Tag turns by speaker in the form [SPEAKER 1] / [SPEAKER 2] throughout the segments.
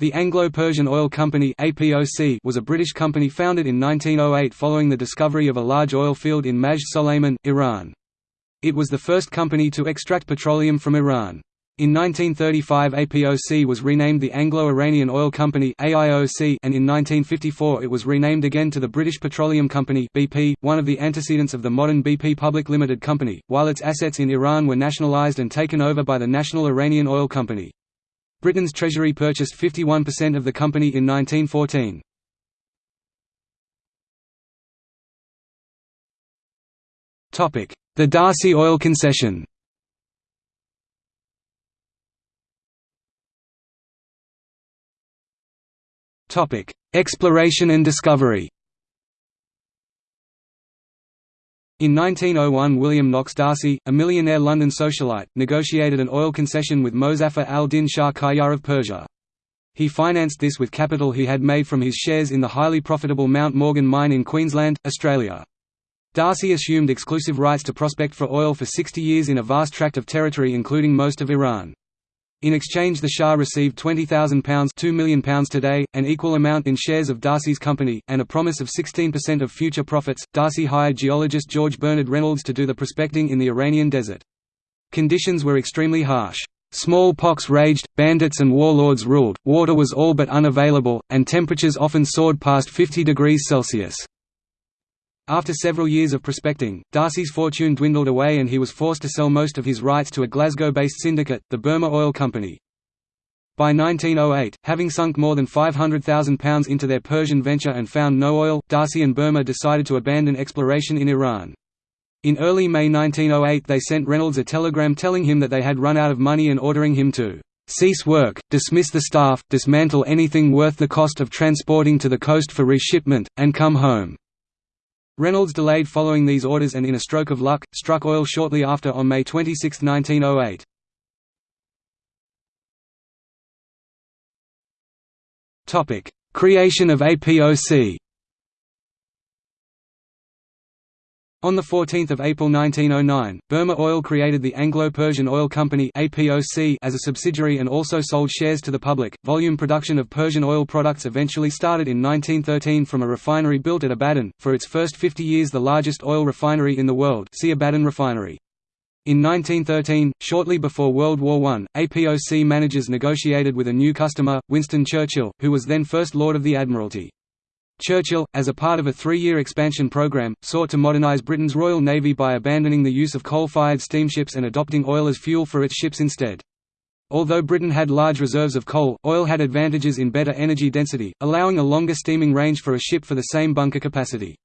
[SPEAKER 1] The Anglo-Persian Oil Company was a British company founded in 1908 following the discovery of a large oil field in Majd Soleiman, Iran. It was the first company to extract petroleum from Iran. In 1935 APOC was renamed the Anglo-Iranian Oil Company and in 1954 it was renamed again to the British Petroleum Company BP, one of the antecedents of the modern BP Public Limited Company, while its assets in Iran were nationalised and taken over by the National Iranian Oil Company. Britain's Treasury purchased 51% of the company in 1914. The D'Arcy Oil Concession. Exploration and discovery In 1901 William Knox D'Arcy, a millionaire London socialite, negotiated an oil concession with Mozaffar al-Din Shah Qajar of Persia. He financed this with capital he had made from his shares in the highly profitable Mount Morgan mine in Queensland, Australia. D'Arcy assumed exclusive rights to prospect for oil for 60 years in a vast tract of territory including most of Iran. In exchange the Shah received £20,000 £2 million today, an equal amount in shares of D'Arcy's company, and a promise of 16% of future profits. D'Arcy hired geologist George Bernard Reynolds to do the prospecting in the Iranian desert. Conditions were extremely harsh. Smallpox raged, bandits and warlords ruled, water was all but unavailable, and temperatures often soared past 50 degrees Celsius. After several years of prospecting, D'Arcy's fortune dwindled away and he was forced to sell most of his rights to a Glasgow-based syndicate, the Burma Oil Company. By 1908, having sunk more than £500,000 into their Persian venture and found no oil, D'Arcy and Burma decided to abandon exploration in Iran. In early May 1908 they sent Reynolds a telegram telling him that they had run out of money and ordering him to cease work, dismiss the staff, dismantle anything worth the cost of transporting to the coast for reshipment, and come home. Reynolds delayed following these orders and in a stroke of luck, struck oil shortly after on May 26, 1908. Creation of APOC On 14 April 1909, Burma Oil created the Anglo-Persian Oil Company as a subsidiary and also sold shares to the public. Volume production of Persian oil products eventually started in 1913 from a refinery built at Abadan, for its first 50 years the largest oil refinery in the world see Abadan Refinery. In 1913, shortly before World War I, APOC managers negotiated with a new customer, Winston Churchill, who was then First Lord of the Admiralty. Churchill, as a part of a three-year expansion program, sought to modernize Britain's Royal Navy by abandoning the use of coal-fired steamships and adopting oil as fuel for its ships instead. Although Britain had large reserves of coal, oil had advantages in better energy density, allowing a longer steaming range for a ship for the same bunker capacity.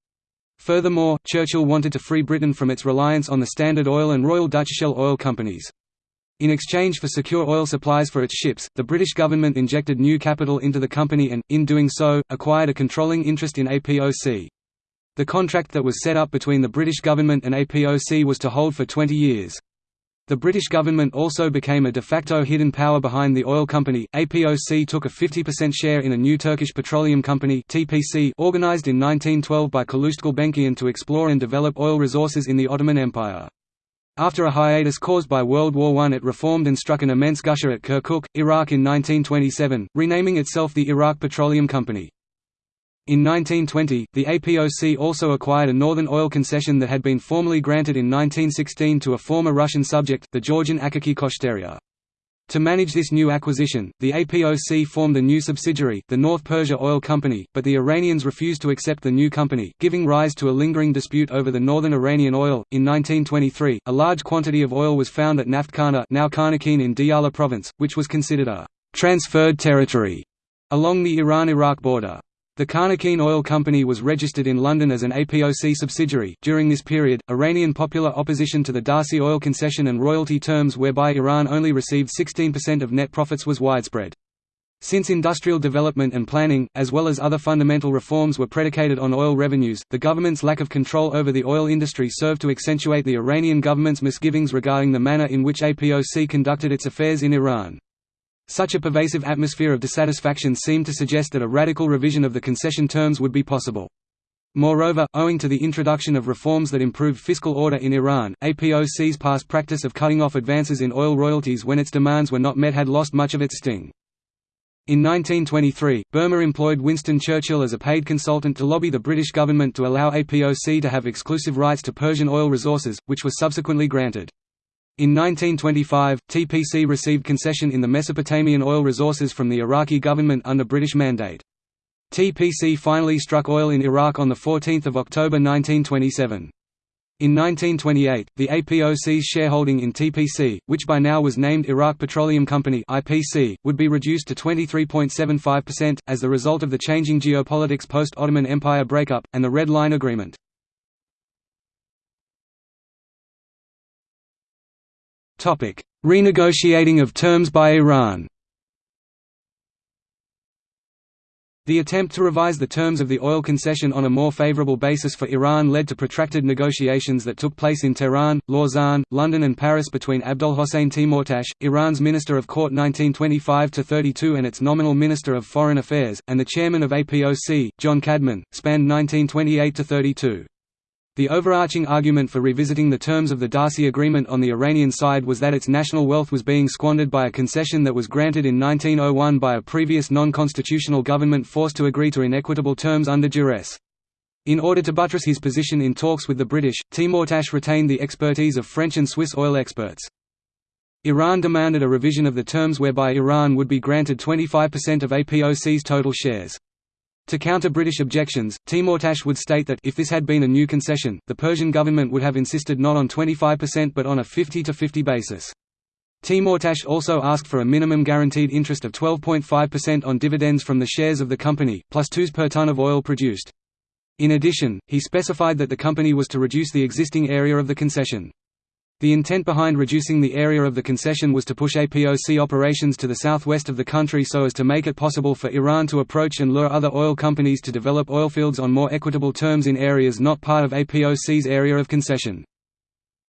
[SPEAKER 1] Furthermore, Churchill wanted to free Britain from its reliance on the Standard Oil and Royal Dutch Shell oil companies. In exchange for secure oil supplies for its ships, the British government injected new capital into the company and, in doing so, acquired a controlling interest in APOC. The contract that was set up between the British government and APOC was to hold for 20 years. The British government also became a de facto hidden power behind the oil company. APOC took a 50% share in a new Turkish petroleum company (TPC) organized in 1912 by Calouste Gulbenkian to explore and develop oil resources in the Ottoman Empire. After a hiatus caused by World War I it reformed and struck an immense gusher at Kirkuk, Iraq in 1927, renaming itself the Iraq Petroleum Company. In 1920, the APOC also acquired a northern oil concession that had been formally granted in 1916 to a former Russian subject, the Georgian Akaki Koshtaria. To manage this new acquisition, the APOC formed a new subsidiary, the North Persia Oil Company, but the Iranians refused to accept the new company, giving rise to a lingering dispute over the northern Iranian oil. In 1923, a large quantity of oil was found at Naftkhana, now Khanaqin in Diyala province, which was considered a transferred territory along the Iran-Iraq border. The Khanaqin Oil Company was registered in London as an APOC subsidiary. During this period, Iranian popular opposition to the D'Arcy oil concession and royalty terms whereby Iran only received 16% of net profits was widespread. Since industrial development and planning, as well as other fundamental reforms were predicated on oil revenues, the government's lack of control over the oil industry served to accentuate the Iranian government's misgivings regarding the manner in which APOC conducted its affairs in Iran. Such a pervasive atmosphere of dissatisfaction seemed to suggest that a radical revision of the concession terms would be possible. Moreover, owing to the introduction of reforms that improved fiscal order in Iran, APOC's past practice of cutting off advances in oil royalties when its demands were not met had lost much of its sting. In 1923, Burma employed Winston Churchill as a paid consultant to lobby the British government to allow APOC to have exclusive rights to Persian oil resources, which was subsequently granted. In 1925, TPC received concession in the Mesopotamian oil resources from the Iraqi government under British mandate. TPC finally struck oil in Iraq on 14 October 1927. In 1928, the APOC's shareholding in TPC, which by now was named Iraq Petroleum Company (IPC), would be reduced to 23.75% as the result of the changing geopolitics post-Ottoman Empire breakup and the Red Line Agreement. Topic: Renegotiating of terms by Iran. The attempt to revise the terms of the oil concession on a more favorable basis for Iran led to protracted negotiations that took place in Tehran, Lausanne, London and Paris between Abdolhossein Timurtash, Iran's Minister of Court 1925–32 and its nominal Minister of Foreign Affairs, and the chairman of APOC, John Cadman, spanned 1928–32. The overarching argument for revisiting the terms of the D'Arcy Agreement on the Iranian side was that its national wealth was being squandered by a concession that was granted in 1901 by a previous non-constitutional government forced to agree to inequitable terms under duress. In order to buttress his position in talks with the British, Timurtash retained the expertise of French and Swiss oil experts. Iran demanded a revision of the terms whereby Iran would be granted 25% of APOC's total shares. To counter British objections, Timurtash would state that if this had been a new concession, the Persian government would have insisted not on 25% but on a 50-50 basis. Timurtash also asked for a minimum guaranteed interest of 12.5% on dividends from the shares of the company, plus 2s per ton of oil produced. In addition, he specified that the company was to reduce the existing area of the concession. The intent behind reducing the area of the concession was to push APOC operations to the southwest of the country so as to make it possible for Iran to approach and lure other oil companies to develop oilfields on more equitable terms in areas not part of APOC's area of concession.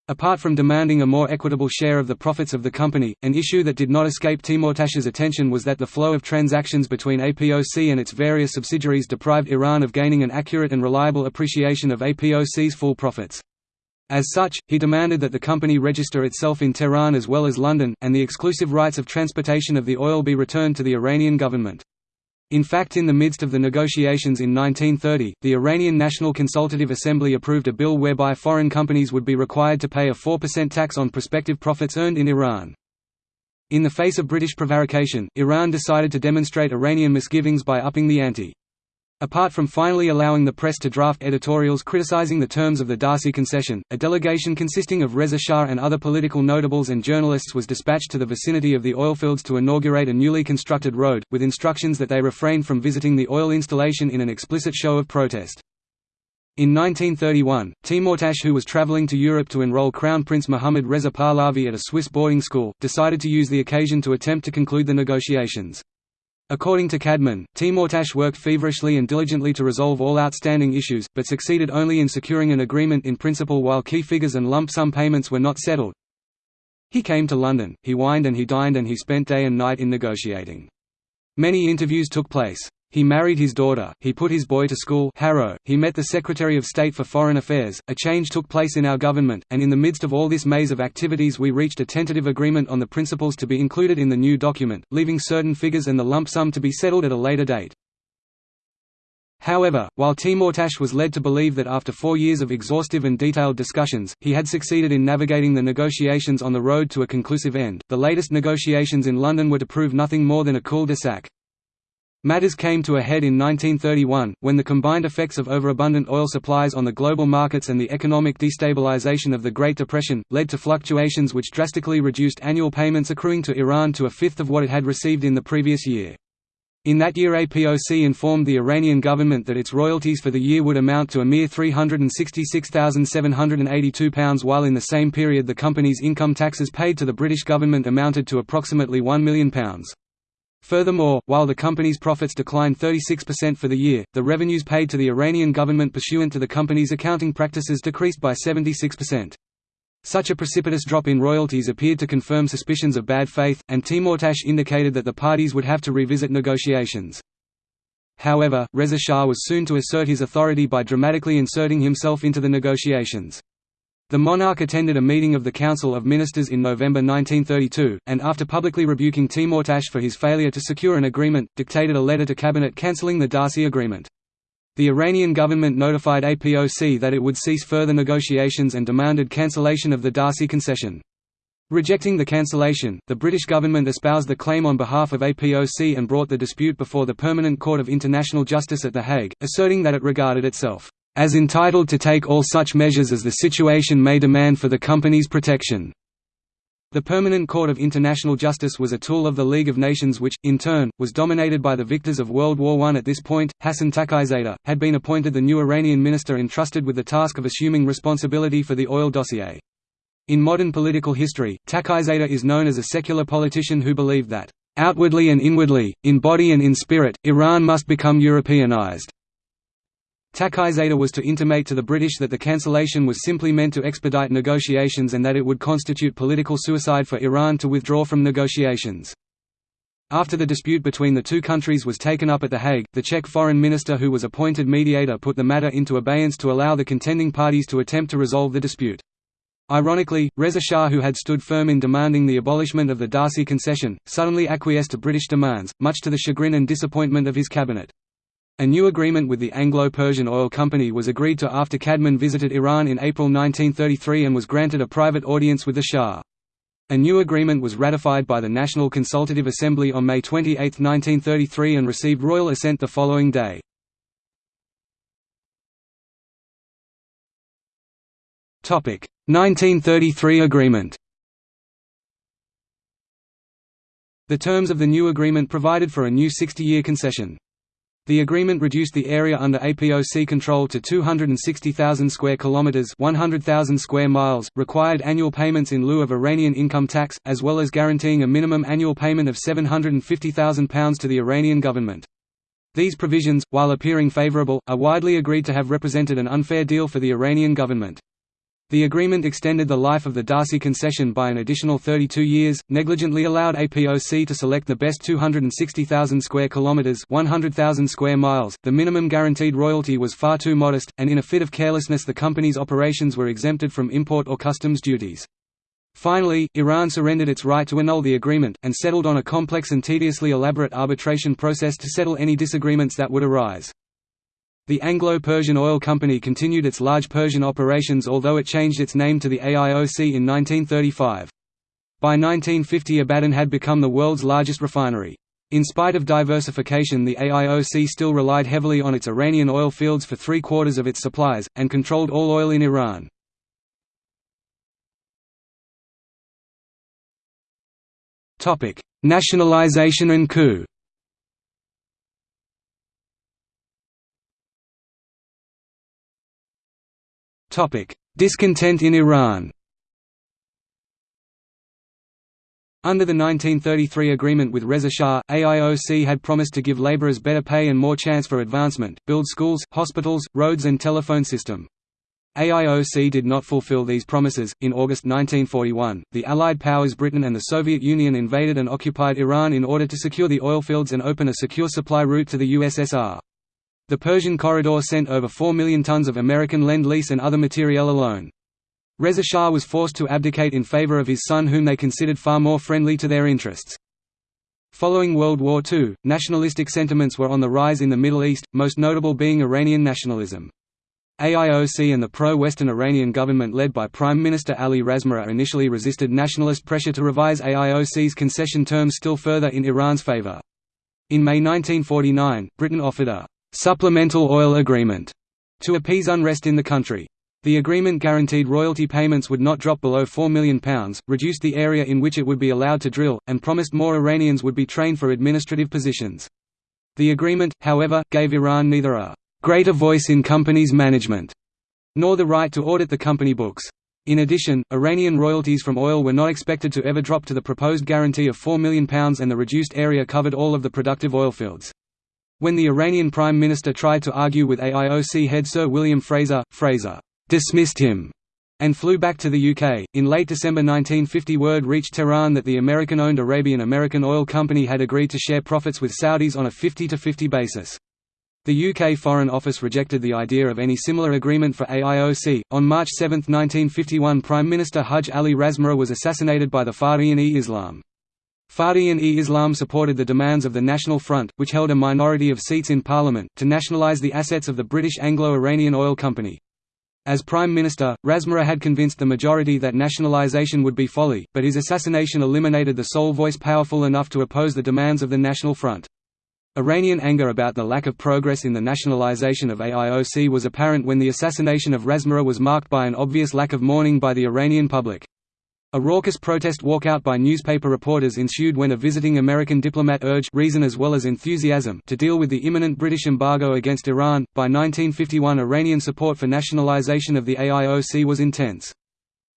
[SPEAKER 1] Apart from demanding a more equitable share of the profits of the company, an issue that did not escape Timurtash's attention was that the flow of transactions between APOC and its various subsidiaries deprived Iran of gaining an accurate and reliable appreciation of APOC's full profits. As such, he demanded that the company register itself in Tehran as well as London, and the exclusive rights of transportation of the oil be returned to the Iranian government. In fact in the midst of the negotiations in 1930, the Iranian National Consultative Assembly approved a bill whereby foreign companies would be required to pay a 4% tax on prospective profits earned in Iran. In the face of British prevarication, Iran decided to demonstrate Iranian misgivings by upping the ante. Apart from finally allowing the press to draft editorials criticizing the terms of the D'Arcy concession, a delegation consisting of Reza Shah and other political notables and journalists was dispatched to the vicinity of the oilfields to inaugurate a newly constructed road, with instructions that they refrain from visiting the oil installation in an explicit show of protest. In 1931, Timurtash who was traveling to Europe to enroll Crown Prince Muhammad Reza Pahlavi at a Swiss boarding school, decided to use the occasion to attempt to conclude the negotiations. According to Cadman, Timurtash worked feverishly and diligently to resolve all outstanding issues, but succeeded only in securing an agreement in principle while key figures and lump sum payments were not settled. He came to London, he wined and he dined and he spent day and night in negotiating. Many interviews took place. He married his daughter, he put his boy to school Harrow, he met the Secretary of State for Foreign Affairs, a change took place in our government, and in the midst of all this maze of activities we reached a tentative agreement on the principles to be included in the new document, leaving certain figures and the lump sum to be settled at a later date. However, while Timurtash was led to believe that after four years of exhaustive and detailed discussions, he had succeeded in navigating the negotiations on the road to a conclusive end, the latest negotiations in London were to prove nothing more than a cul-de-sac. Matters came to a head in 1931, when the combined effects of overabundant oil supplies on the global markets and the economic destabilization of the Great Depression, led to fluctuations which drastically reduced annual payments accruing to Iran to a fifth of what it had received in the previous year. In that year APOC informed the Iranian government that its royalties for the year would amount to a mere £366,782 while in the same period the company's income taxes paid to the British government amounted to approximately £1 million. Furthermore, while the company's profits declined 36% for the year, the revenues paid to the Iranian government pursuant to the company's accounting practices decreased by 76%. Such a precipitous drop in royalties appeared to confirm suspicions of bad faith, and Timurtash indicated that the parties would have to revisit negotiations. However, Reza Shah was soon to assert his authority by dramatically inserting himself into the negotiations. The monarch attended a meeting of the Council of Ministers in November 1932, and after publicly rebuking Timurtash for his failure to secure an agreement, dictated a letter to cabinet cancelling the D'Arcy Agreement. The Iranian government notified APOC that it would cease further negotiations and demanded cancellation of the D'Arcy concession. Rejecting the cancellation, the British government espoused the claim on behalf of APOC and brought the dispute before the Permanent Court of International Justice at The Hague, asserting that it regarded itself as entitled to take all such measures as the situation may demand for the company's protection. The Permanent Court of International Justice was a tool of the League of Nations which, in turn, was dominated by the victors of World War I. At this point, Hassan Taqizadeh, had been appointed the new Iranian minister entrusted with the task of assuming responsibility for the oil dossier. In modern political history, Taqizadeh is known as a secular politician who believed that, "...outwardly and inwardly, in body and in spirit, Iran must become Europeanized." Taqizadeh was to intimate to the British that the cancellation was simply meant to expedite negotiations and that it would constitute political suicide for Iran to withdraw from negotiations. After the dispute between the two countries was taken up at The Hague, the Czech foreign minister who was appointed mediator put the matter into abeyance to allow the contending parties to attempt to resolve the dispute. Ironically, Reza Shah who had stood firm in demanding the abolishment of the D'Arcy concession, suddenly acquiesced to British demands, much to the chagrin and disappointment of his cabinet. A new agreement with the Anglo-Persian Oil Company was agreed to after Cadman visited Iran in April 1933 and was granted a private audience with the Shah. A new agreement was ratified by the National Consultative Assembly on May 28, 1933 and received royal assent the following day. Topic: 1933 agreement. The terms of the new agreement provided for a new 60-year concession. The agreement reduced the area under APOC control to 260,000 square kilometers, 100,000 square miles, required annual payments in lieu of Iranian income tax, as well as guaranteeing a minimum annual payment of £750,000 to the Iranian government. These provisions, while appearing favorable, are widely agreed to have represented an unfair deal for the Iranian government. The agreement extended the life of the D'Arcy concession by an additional 32 years, negligently allowed APOC to select the best 260,000 square kilometers, 100,000 square miles. The minimum guaranteed royalty was far too modest, and in a fit of carelessness the company's operations were exempted from import or customs duties. Finally, Iran surrendered its right to annul the agreement, and settled on a complex and tediously elaborate arbitration process to settle any disagreements that would arise. The Anglo-Persian Oil Company continued its large Persian operations although it changed its name to the AIOC in 1935. By 1950 Abadan had become the world's largest refinery. In spite of diversification the AIOC still relied heavily on its Iranian oil fields for three-quarters of its supplies, and controlled all oil in Iran. Nationalization and coup Discontent in Iran Under the 1933 agreement with Reza Shah, AIOC had promised to give laborers better pay and more chance for advancement, build schools, hospitals, roads and telephone system. AIOC did not fulfill these promises. In August 1941, the Allied powers Britain and the Soviet Union invaded and occupied Iran in order to secure the oilfields and open a secure supply route to the USSR. The Persian Corridor sent over 4 million tons of American Lend-Lease and other materiel alone. Reza Shah was forced to abdicate in favor of his son whom they considered far more friendly to their interests. Following World War II, nationalistic sentiments were on the rise in the Middle East, most notable being Iranian nationalism. AIOC and the pro-Western Iranian government led by Prime Minister Ali Razmara initially resisted nationalist pressure to revise AIOC's concession terms still further in Iran's favor. In May 1949, Britain offered a supplemental oil agreement to appease unrest in the country. The agreement guaranteed royalty payments would not drop below £4 million, reduced the area in which it would be allowed to drill, and promised more Iranians would be trained for administrative positions. The agreement, however, gave Iran neither a greater voice in companies' management nor the right to audit the company books. In addition, Iranian royalties from oil were not expected to ever drop to the proposed guarantee of £4 million and the reduced area covered all of the productive oilfields. When the Iranian Prime Minister tried to argue with AIOC head Sir William Fraser, Fraser dismissed him and flew back to the UK. In late December 1950, word reached Tehran that the American owned Arabian American Oil Company had agreed to share profits with Saudis on a 50 50 basis. The UK Foreign Office rejected the idea of any similar agreement for AIOC. On March 7, 1951, Prime Minister Hajj Ali Razmara was assassinated by the Fardiyeen-e-Islam. Fardiyeen-e-Islam supported the demands of the National Front, which held a minority of seats in Parliament, to nationalise the assets of the British Anglo-Iranian Oil Company. As Prime Minister, Razmara had convinced the majority that nationalisation would be folly, but his assassination eliminated the sole voice powerful enough to oppose the demands of the National Front. Iranian anger about the lack of progress in the nationalization of AIOC was apparent when the assassination of Razmara was marked by an obvious lack of mourning by the Iranian public. A raucous protest walkout by newspaper reporters ensued when a visiting American diplomat urged reason as well as enthusiasm to deal with the imminent British embargo against Iran. By 1951, Iranian support for nationalization of the AIOC was intense.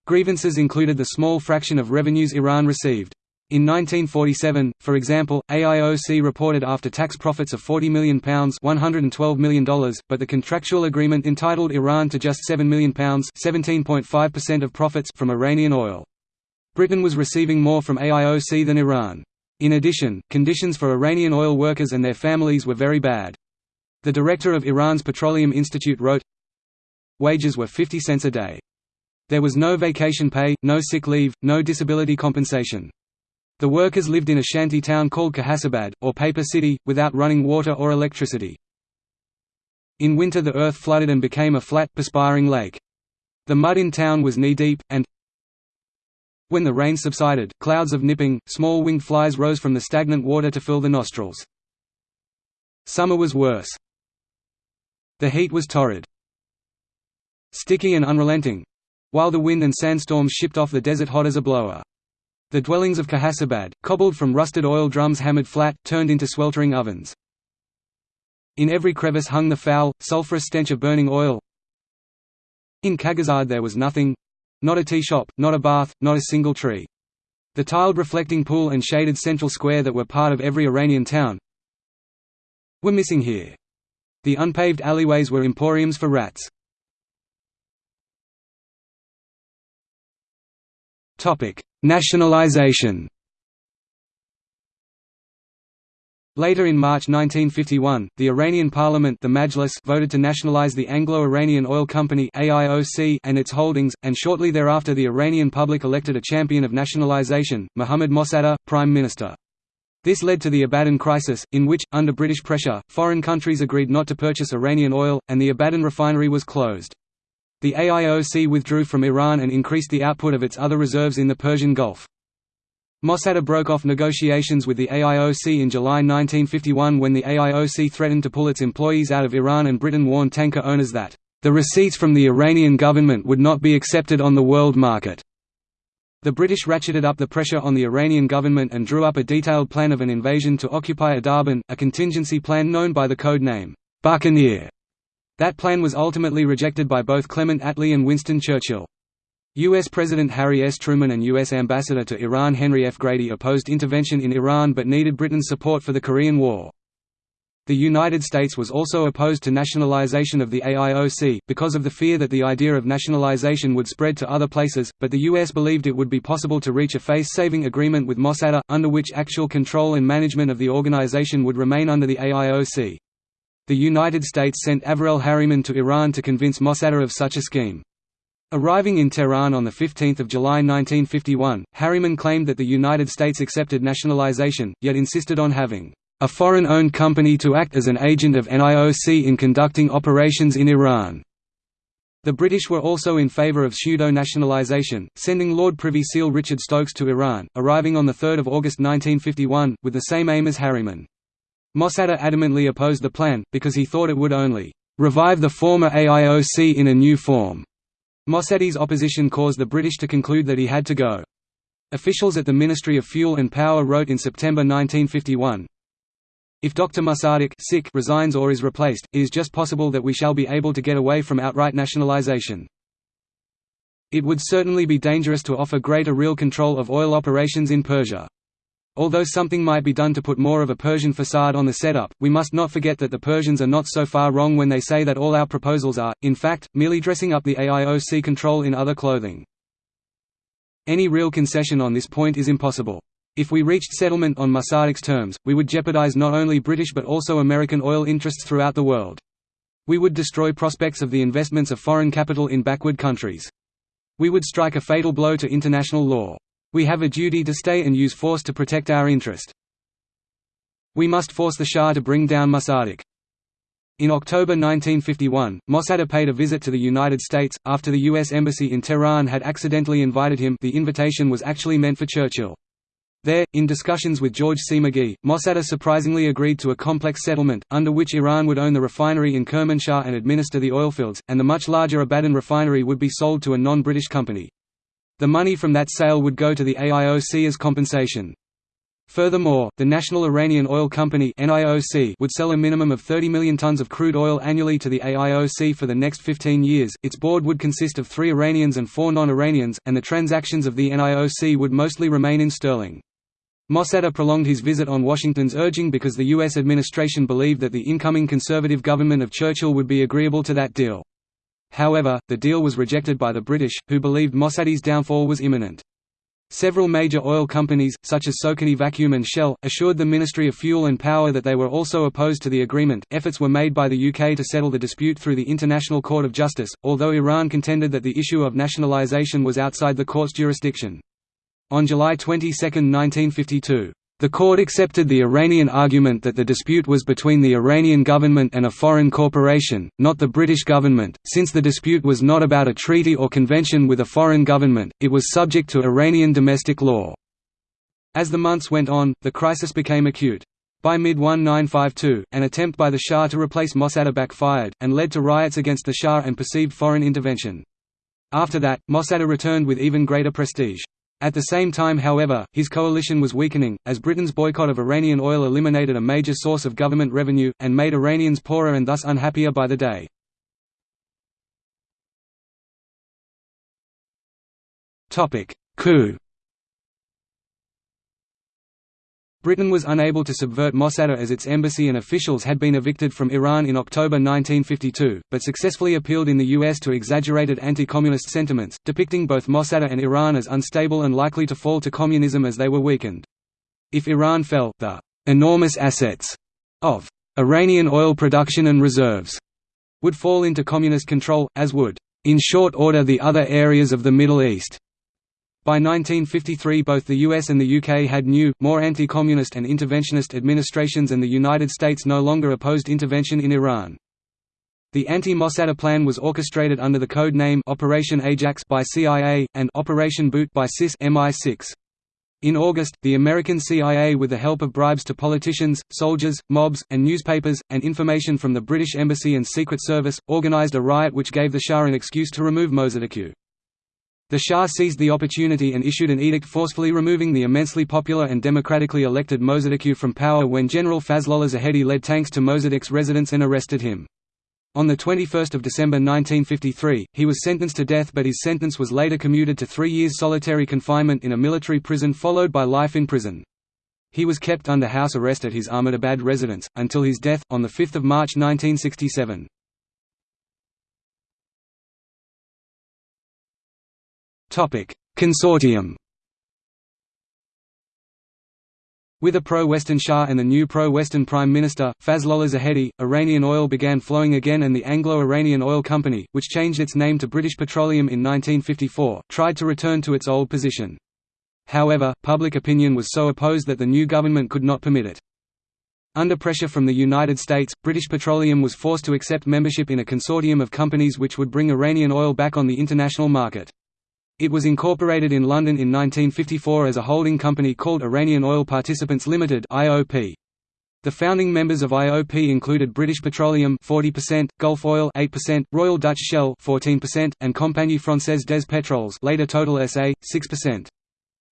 [SPEAKER 1] Grievances included the small fraction of revenues Iran received. In 1947, for example, AIOC reported after-tax profits of £40 million $112 million, but the contractual agreement entitled Iran to just £7 million of profits from Iranian oil. Britain was receiving more from AIOC than Iran. In addition, conditions for Iranian oil workers and their families were very bad. The director of Iran's Petroleum Institute wrote, Wages were 50 cents a day. There was no vacation pay, no sick leave, no disability compensation. The workers lived in a shanty town called Kaghazabad, or Paper City, without running water or electricity. In winter the earth flooded and became a flat, perspiring lake. The mud in town was knee-deep, and when the rain subsided, clouds of nipping, small winged flies rose from the stagnant water to fill the nostrils. Summer was worse. The heat was torrid. Sticky and unrelenting—while the wind and sandstorms shipped off the desert hot as a blower. The dwellings of Kaghazabad, cobbled from rusted oil drums hammered flat, turned into sweltering ovens. In every crevice hung the foul, sulphurous stench of burning oil. In Kagazad there was nothing—not a tea shop, not a bath, not a single tree. The tiled reflecting pool and shaded central square that were part of every Iranian town were missing here. The unpaved alleyways were emporiums for rats. Nationalization Later in March 1951, the Iranian parliament the Majlis voted to nationalize the Anglo-Iranian Oil Company and its holdings, and shortly thereafter the Iranian public elected a champion of nationalization, Mohammad Mossadegh, prime minister. This led to the Abadan crisis, in which, under British pressure, foreign countries agreed not to purchase Iranian oil, and the Abadan refinery was closed. The AIOC withdrew from Iran and increased the output of its other reserves in the Persian Gulf. Mossadegh broke off negotiations with the AIOC in July 1951 when the AIOC threatened to pull its employees out of Iran and Britain warned tanker owners that, "...the receipts from the Iranian government would not be accepted on the world market." The British ratcheted up the pressure on the Iranian government and drew up a detailed plan of an invasion to occupy Abadan, a contingency plan known by the code name, Buccaneer. That plan was ultimately rejected by both Clement Attlee and Winston Churchill. U.S. President Harry S. Truman and U.S. Ambassador to Iran Henry F. Grady opposed intervention in Iran but needed Britain's support for the Korean War. The United States was also opposed to nationalization of the AIOC, because of the fear that the idea of nationalization would spread to other places, but the U.S. believed it would be possible to reach a face-saving agreement with Mossadegh, under which actual control and management of the organization would remain under the AIOC. The United States sent Averell Harriman to Iran to convince Mossadegh of such a scheme. Arriving in Tehran on 15 July 1951, Harriman claimed that the United States accepted nationalization, yet insisted on having a foreign-owned company to act as an agent of NIOC in conducting operations in Iran. The British were also in favour of pseudo-nationalisation, sending Lord Privy Seal Richard Stokes to Iran, arriving on 3 August 1951, with the same aim as Harriman. Mossadegh adamantly opposed the plan, because he thought it would only revive the former AIOC in a new form. Mossadegh's opposition caused the British to conclude that he had to go. Officials at the Ministry of Fuel and Power wrote in September 1951, If Dr. Mossadegh sick resigns or is replaced, it is just possible that we shall be able to get away from outright nationalisation. It would certainly be dangerous to offer greater real control of oil operations in Persia. Although something might be done to put more of a Persian facade on the setup, we must not forget that the Persians are not so far wrong when they say that all our proposals are, in fact, merely dressing up the AIOC control in other clothing. Any real concession on this point is impossible. If we reached settlement on Mossadegh's terms, we would jeopardize not only British but also American oil interests throughout the world. We would destroy prospects of the investments of foreign capital in backward countries. We would strike a fatal blow to international law. We have a duty to stay and use force to protect our interest. We must force the Shah to bring down Mossadegh. In October 1951, Mossadegh paid a visit to the United States, after the U.S. Embassy in Tehran had accidentally invited him the invitation was actually meant for Churchill. There, in discussions with George C. McGhee, Mossadegh surprisingly agreed to a complex settlement, under which Iran would own the refinery in Kermanshah and administer the oilfields, and the much larger Abadan refinery would be sold to a non-British company. The money from that sale would go to the AIOC as compensation. Furthermore, the National Iranian Oil Company would sell a minimum of 30 million tons of crude oil annually to the AIOC for the next 15 years. Its board would consist of three Iranians and four non-Iranians, and the transactions of the NIOC would mostly remain in sterling. Mossadegh prolonged his visit on Washington's urging because the U.S. administration believed that the incoming conservative government of Churchill would be agreeable to that deal. However, the deal was rejected by the British, who believed Mossadegh's downfall was imminent. Several major oil companies, such as Socony Vacuum and Shell, assured the Ministry of Fuel and Power that they were also opposed to the agreement. Efforts were made by the UK to settle the dispute through the International Court of Justice, although Iran contended that the issue of nationalisation was outside the court's jurisdiction. On July 22, 1952, the court accepted the Iranian argument that the dispute was between the Iranian government and a foreign corporation, not the British government, since the dispute was not about a treaty or convention with a foreign government, it was subject to Iranian domestic law. As the months went on, the crisis became acute. By mid-1952, an attempt by the Shah to replace Mossadegh backfired, and led to riots against the Shah and perceived foreign intervention. After that, Mossadegh returned with even greater prestige. At the same time however, his coalition was weakening, as Britain's boycott of Iranian oil eliminated a major source of government revenue, and made Iranians poorer and thus unhappier by the day. Coup Britain was unable to subvert Mossadegh as its embassy and officials had been evicted from Iran in October 1952, but successfully appealed in the US to exaggerated anti-communist sentiments, depicting both Mossadegh and Iran as unstable and likely to fall to communism as they were weakened. If Iran fell, the «enormous assets» of «Iranian oil production and reserves» would fall into communist control, as would «in short order the other areas of the Middle East». By 1953 both the US and the UK had new, more anti-communist and interventionist administrations and the United States no longer opposed intervention in Iran. The anti-Mossadegh plan was orchestrated under the code name Operation Ajax by CIA, and Operation Boot by SIS MI6. In August, the American CIA with the help of bribes to politicians, soldiers, mobs, and newspapers, and information from the British Embassy and Secret Service, organized a riot which gave the Shah an excuse to remove Mossadegh. The Shah seized the opportunity and issued an edict forcefully removing the immensely popular and democratically elected Mossadegh from power when General Fazlollah Zahedi led tanks to Mossadegh's residence and arrested him. On 21 December 1953, he was sentenced to death but his sentence was later commuted to three years solitary confinement in a military prison followed by life in prison. He was kept under house arrest at his Ahmedabad residence, until his death, on 5 March 1967. Consortium With a pro-Western Shah and the new pro-Western Prime Minister, Fazlollah Zahedi, Iranian oil began flowing again and the Anglo-Iranian Oil Company, which changed its name to British Petroleum in 1954, tried to return to its old position. However, public opinion was so opposed that the new government could not permit it. Under pressure from the United States, British Petroleum was forced to accept membership in a consortium of companies which would bring Iranian oil back on the international market. It was incorporated in London in 1954 as a holding company called Iranian Oil Participants Limited (IOP). The founding members of IOP included British Petroleum 40%, Gulf Oil 8%, Royal Dutch Shell 14%, and Compagnie Française des Pétroles, later Total SA 6%.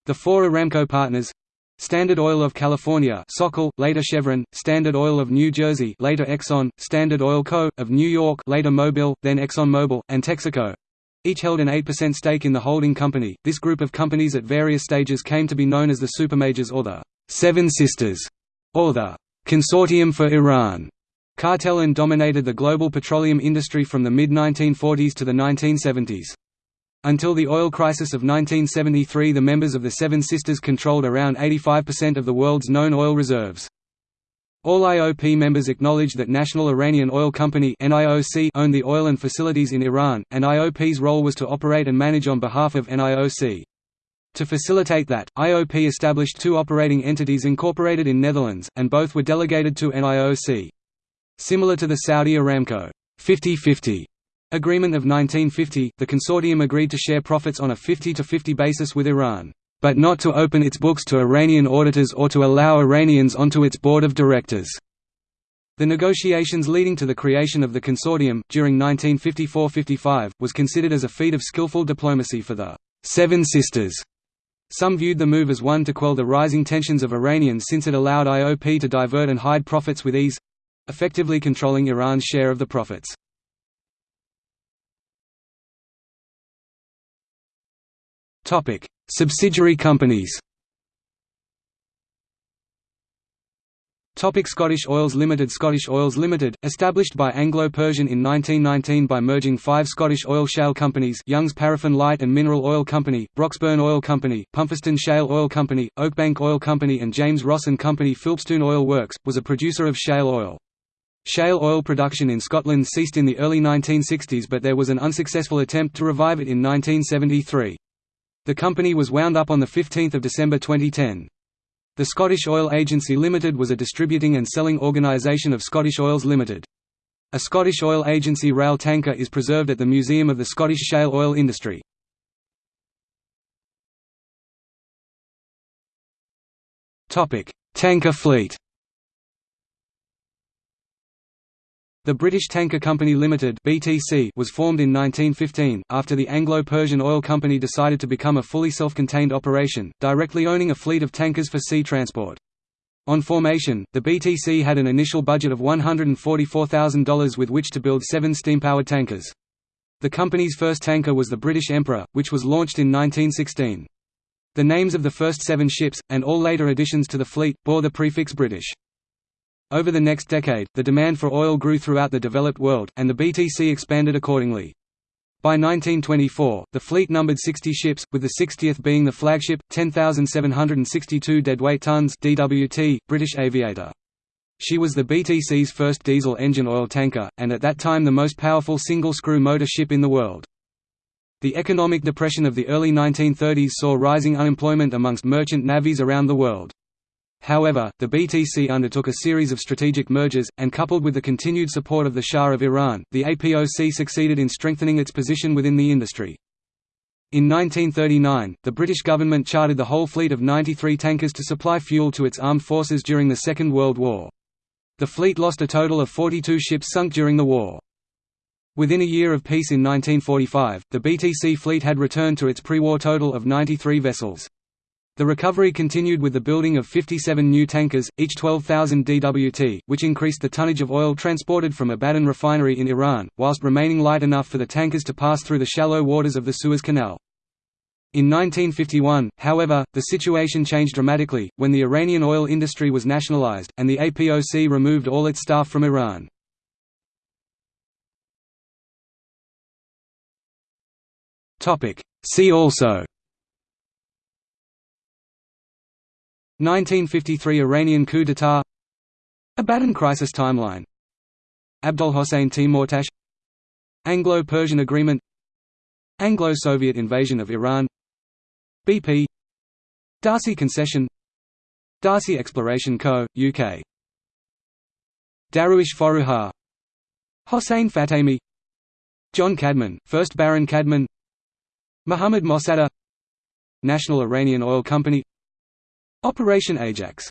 [SPEAKER 1] The four Aramco partners Standard Oil of California Socal, later Chevron, Standard Oil of New Jersey later Exxon, Standard Oil Co. of New York later Mobil, then ExxonMobil, and Texaco each held an 8% stake in the holding company. This group of companies at various stages came to be known as the Supermajors or the Seven Sisters, or the Consortium for Iran cartel and dominated the global petroleum industry from the mid-1940s to the 1970s. Until the oil crisis of 1973 the members of the Seven Sisters controlled around 85% of the world's known oil reserves. All IOP members acknowledge that National Iranian Oil Company owned the oil and facilities in Iran, and IOP's role was to operate and manage on behalf of NIOC. To facilitate that, IOP established two operating entities incorporated in Netherlands, and both were delegated to NIOC. Similar to the Saudi Aramco 50-50 agreement of 1950, the consortium agreed to share profits on a 50-50 basis with Iran but not to open its books to Iranian auditors or to allow Iranians onto its board of directors. The negotiations leading to the creation of the consortium, during 1954–55, was considered as a feat of skillful diplomacy for the Seven Sisters. Some viewed the move as one to quell the rising tensions of Iranians since it allowed IOP to divert and hide profits with ease—effectively controlling Iran's share of the profits. Topic: Subsidiary companies. Topic Scottish Oils Limited Scottish Oils Limited, established by Anglo-Persian in 1919 by merging five Scottish oil shale companies Young's Paraffin Light and Mineral Oil Company, Broxburn Oil Company, Pumpherston Shale Oil Company, Oakbank Oil Company and James Ross & Company Philpstoun Oil Works, was a producer of shale oil. Shale oil production in Scotland ceased in the early 1960s but there was an unsuccessful attempt to revive it in 1973. The company was wound up on 15 December 2010. The Scottish Oil Agency Limited was a distributing and selling organisation of Scottish Oils Limited. A Scottish Oil Agency rail tanker is preserved at the Museum of the Scottish Shale Oil Industry. Tanker fleet The British Tanker Company Limited (BTC) was formed in 1915 after the Anglo-Persian Oil Company decided to become a fully self-contained operation, directly owning a fleet of tankers for sea transport. On formation, the BTC had an initial budget of $144,000 with which to build seven steam-powered tankers. The company's first tanker was the British Emperor, which was launched in 1916. The names of the first seven ships, and all later additions to the fleet, bore the prefix British. Over the next decade, the demand for oil grew throughout the developed world, and the BTC expanded accordingly. By 1924, the fleet numbered 60 ships, with the 60th being the flagship, 10,762 deadweight tons DWT, British Aviator. She was the BTC's first diesel engine oil tanker, and at that time the most powerful single-screw motor ship in the world. The economic depression of the early 1930s saw rising unemployment amongst merchant navies around the world. However, the BTC undertook a series of strategic mergers, and coupled with the continued support of the Shah of Iran, the APOC succeeded in strengthening its position within the industry. In 1939, the British government chartered the whole fleet of 93 tankers to supply fuel to its armed forces during the Second World War. The fleet lost a total of 42 ships sunk during the war. Within a year of peace in 1945, the BTC fleet had returned to its pre-war total of 93 vessels. The recovery continued with the building of 57 new tankers, each 12,000 dWt, which increased the tonnage of oil transported from Abadan refinery in Iran, whilst remaining light enough for the tankers to pass through the shallow waters of the Suez Canal. In 1951, however, the situation changed dramatically, when the Iranian oil industry was nationalized, and the APOC removed all its staff from Iran. See also 1953 Iranian coup d'état Abadan crisis timeline. Abdolhossein Timurtash Anglo-Persian agreement. Anglo-Soviet invasion of Iran. BP D'Arcy concession. D'Arcy Exploration Co., UK Dariush Forouhar Hossein Fatemi John Cadman, 1st Baron Cadman. Muhammad Mossadegh. National Iranian Oil Company Operation Ajax